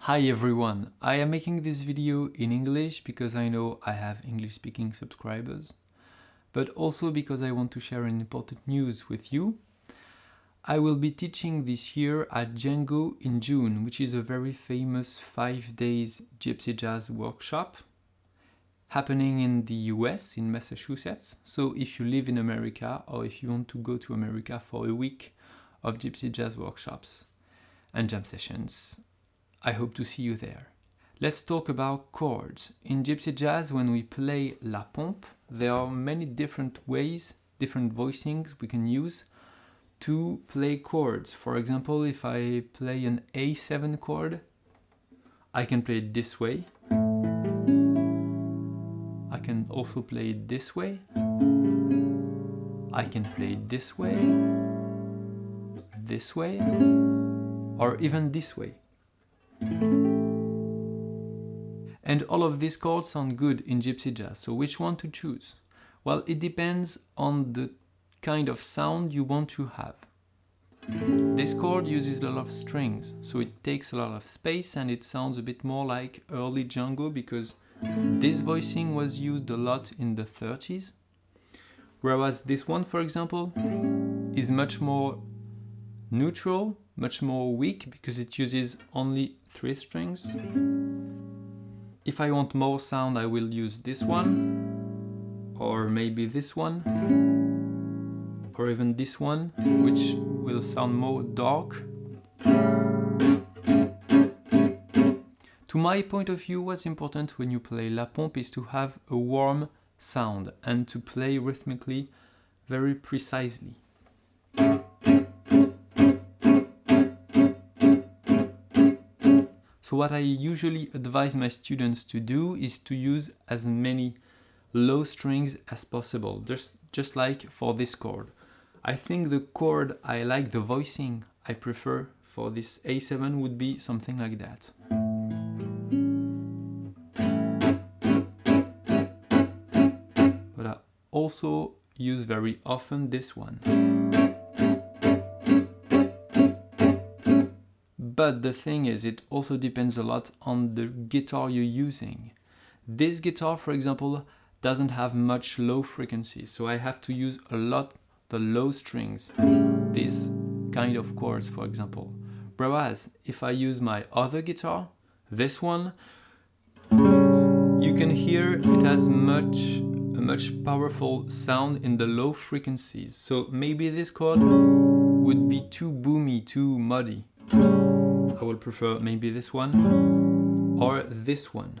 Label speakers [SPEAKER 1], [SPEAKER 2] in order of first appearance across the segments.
[SPEAKER 1] Hi everyone, I am making this video in English because I know I have English speaking subscribers, but also because I want to share an important news with you. I will be teaching this year at Django in June, which is a very famous 5 days gypsy jazz workshop happening in the US, in Massachusetts. So if you live in America or if you want to go to America for a week of gypsy jazz workshops and jam sessions, I hope to see you there. Let's talk about chords. In gypsy jazz, when we play la pompe, there are many different ways, different voicings we can use to play chords. For example, if I play an A7 chord, I can play it this way. Also play it this way. I can play it this way, this way, or even this way. And all of these chords sound good in gypsy jazz, so which one to choose? Well, it depends on the kind of sound you want to have. This chord uses a lot of strings, so it takes a lot of space and it sounds a bit more like early Django because this voicing was used a lot in the 30s. Whereas this one, for example, is much more neutral, much more weak because it uses only three strings. If I want more sound, I will use this one, or maybe this one, or even this one, which will sound more dark. To my point of view, what's important when you play La Pompe is to have a warm sound and to play rhythmically very precisely. So what I usually advise my students to do is to use as many low strings as possible, just, just like for this chord. I think the chord I like, the voicing I prefer for this A7 would be something like that. Also use very often this one. But the thing is, it also depends a lot on the guitar you're using. This guitar, for example, doesn't have much low frequencies, so I have to use a lot the low strings, this kind of chords, for example. Whereas, if I use my other guitar, this one, you can hear it has much a much powerful sound in the low frequencies. So maybe this chord would be too boomy, too muddy. I will prefer maybe this one or this one.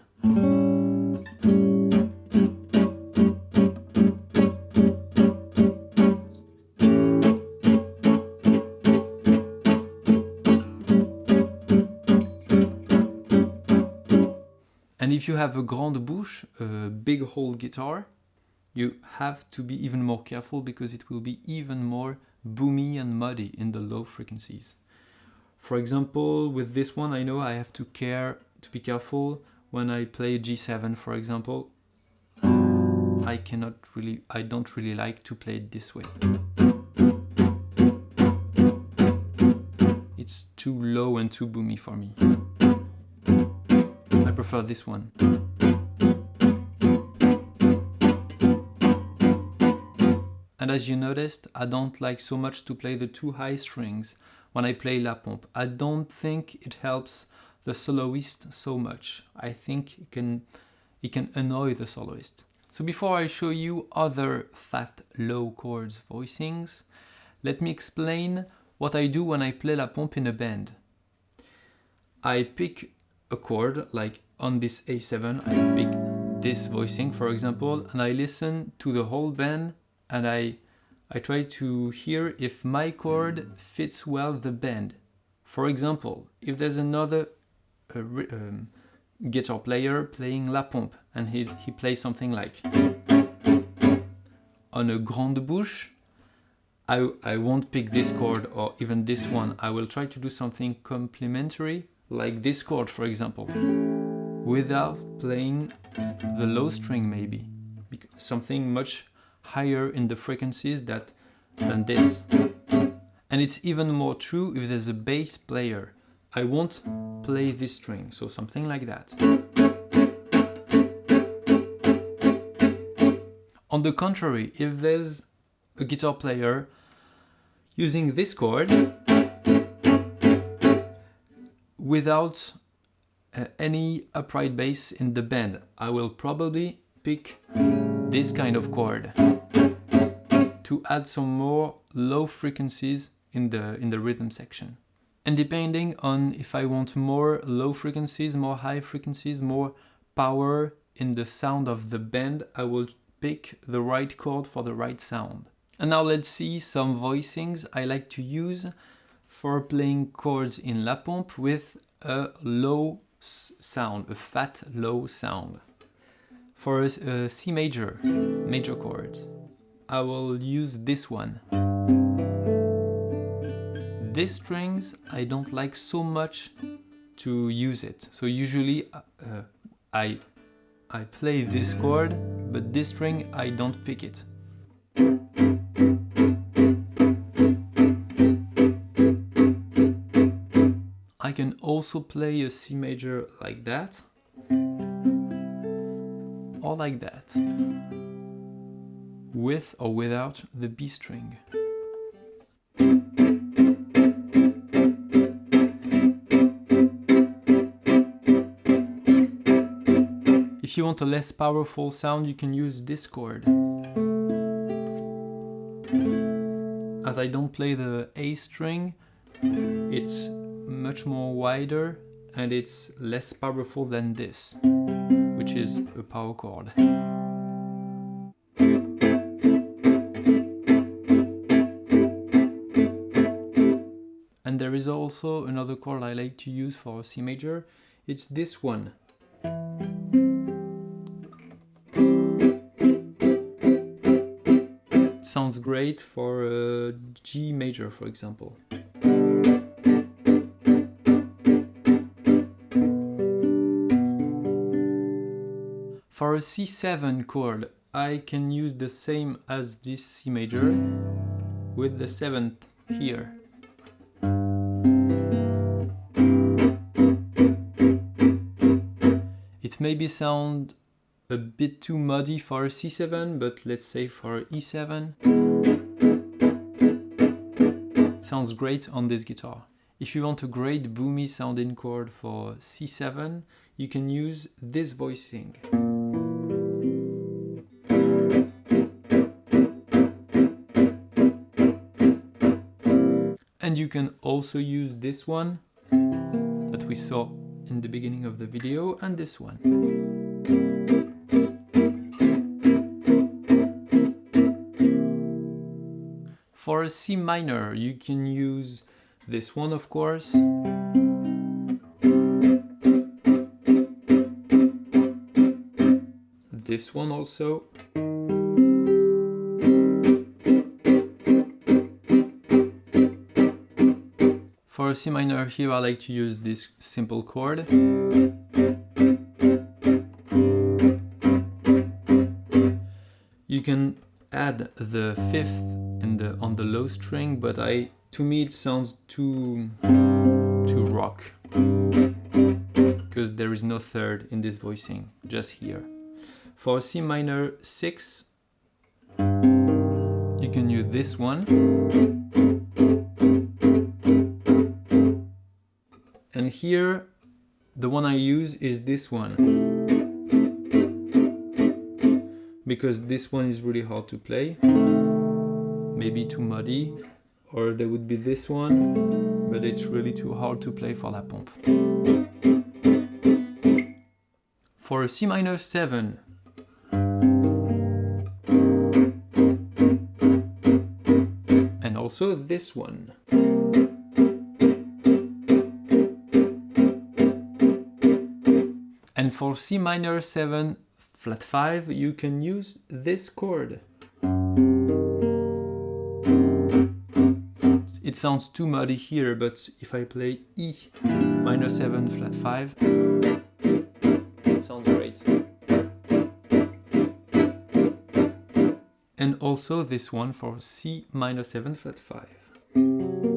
[SPEAKER 1] And if you have a grande bouche, a big hole guitar, you have to be even more careful because it will be even more boomy and muddy in the low frequencies. For example, with this one, I know I have to care to be careful when I play G7, for example. I cannot really, I don't really like to play it this way. It's too low and too boomy for me. I prefer this one. And as you noticed, I don't like so much to play the two high strings when I play La Pompe. I don't think it helps the soloist so much. I think it can, it can annoy the soloist. So before I show you other fat low chords voicings, let me explain what I do when I play La Pompe in a band. I pick a chord, like on this A7, I pick this voicing, for example, and I listen to the whole band and I I try to hear if my chord fits well the band. For example, if there's another uh, um, guitar player playing La Pompe and he, he plays something like on a grande bouche, I, I won't pick this chord or even this one. I will try to do something complementary like this chord, for example, without playing the low string maybe. Something much higher in the frequencies that, than this. And it's even more true if there's a bass player. I won't play this string, so something like that. On the contrary, if there's a guitar player using this chord without uh, any upright bass in the band, I will probably pick this kind of chord to add some more low frequencies in the, in the rhythm section. And depending on if I want more low frequencies, more high frequencies, more power in the sound of the bend, I will pick the right chord for the right sound. And now let's see some voicings I like to use for playing chords in La Pompe with a low sound, a fat low sound. For a, a uh, C major, major chord, I will use this one. These strings, I don't like so much to use it. So usually uh, I, I play this chord, but this string, I don't pick it. I can also play a C major like that or like that with or without the B string. If you want a less powerful sound, you can use this chord. As I don't play the A string, it's much more wider and it's less powerful than this, which is a power chord. And there is also another chord I like to use for C major, it's this one. sounds great for uh, G major, for example. For a C7 chord, I can use the same as this C major with the 7th here. Maybe sound a bit too muddy for a C7, but let's say for E7, sounds great on this guitar. If you want a great boomy sounding chord for C7, you can use this voicing. And you can also use this one that we saw in the beginning of the video and this one. For a C minor, you can use this one, of course. This one also. For C minor here, I like to use this simple chord. You can add the fifth the on the low string, but I to me it sounds too too rock because there is no third in this voicing, just here. For C minor 6, you can use this one. And here, the one I use is this one. Because this one is really hard to play maybe too muddy or there would be this one but it's really too hard to play for La Pompe. For a C minor 7 and also this one. For C minor 7 flat 5 you can use this chord. It sounds too muddy here, but if I play E minor 7 flat 5, it sounds great. And also this one for C minor 7 flat 5.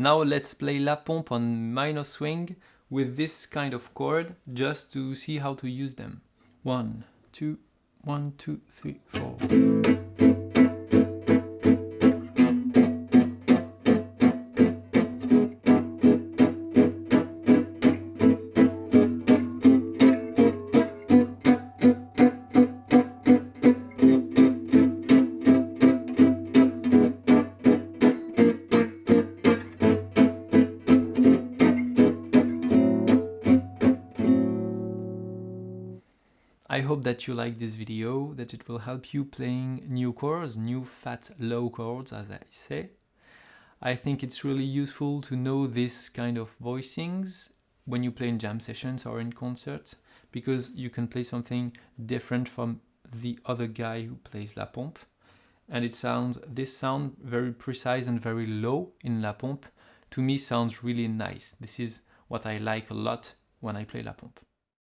[SPEAKER 1] Now let's play La Pompe on minor swing with this kind of chord just to see how to use them. One, two, one, two, three, four. Hope that you like this video, that it will help you playing new chords, new fat low chords as I say. I think it's really useful to know this kind of voicings when you play in jam sessions or in concerts because you can play something different from the other guy who plays La Pompe and it sounds this sound very precise and very low in La Pompe to me sounds really nice. This is what I like a lot when I play La Pompe.